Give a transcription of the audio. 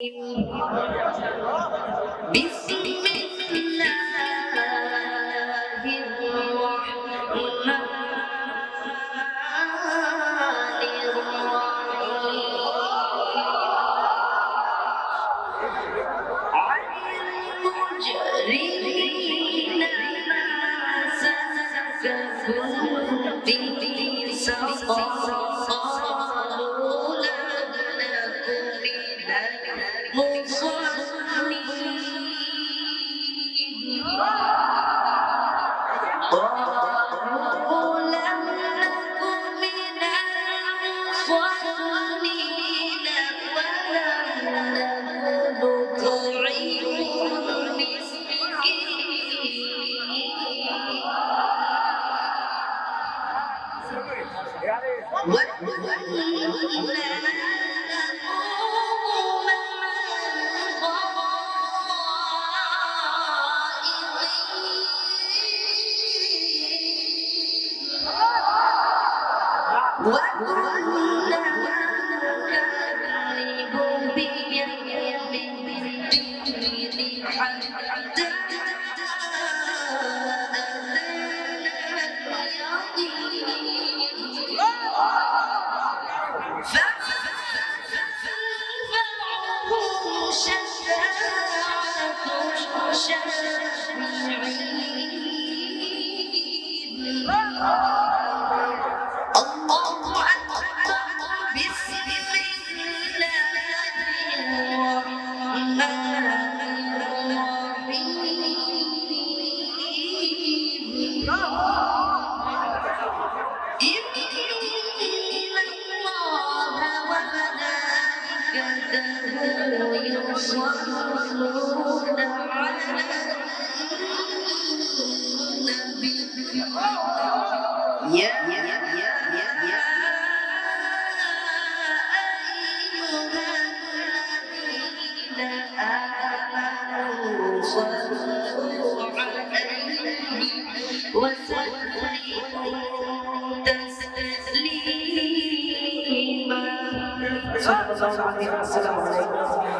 بسم الله الرحمن الرحيم عن المجرمين ما سلككم في سقر 稳稳的，步步稳稳的，活活的，稳稳的。ocean, yeah, ocean. وملائكته يصلون على النبي يا يا يا يا يا أيها الذين آمنوا صلوا عليه وسلموا 三分钟把你打死在我的心窝